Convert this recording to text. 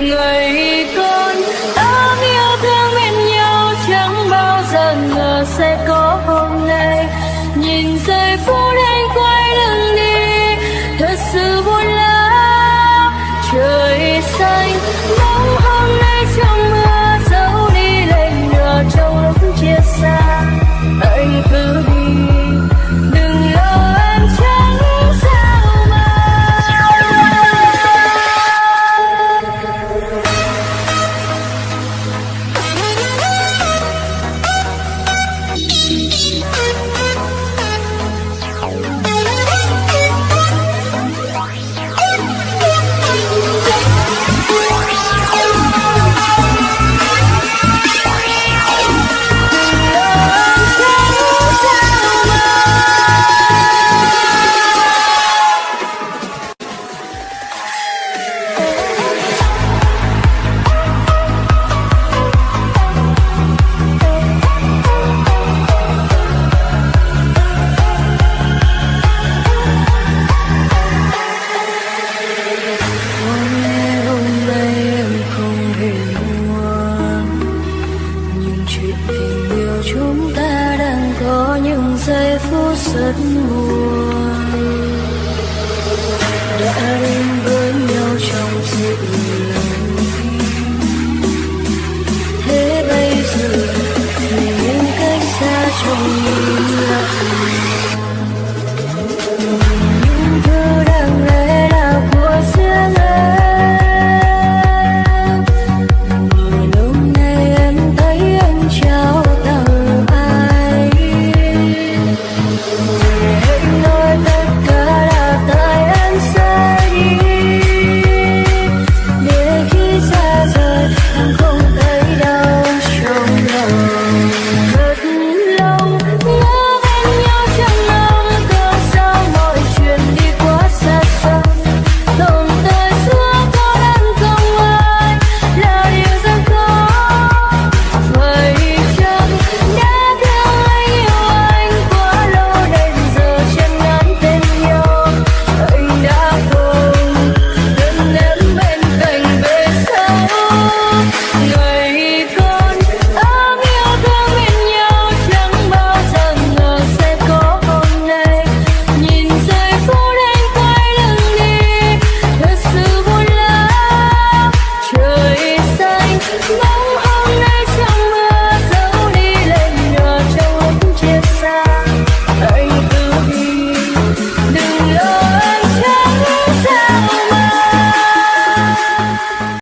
người con ấm yêu thương bên nhau chẳng bao giờ ngờ sẽ có hôm nay. Nhìn giây phút anh quay lưng đi, thật sự buồn lắm. Trời xanh bóng hôm nay trong giây phút rất buồn.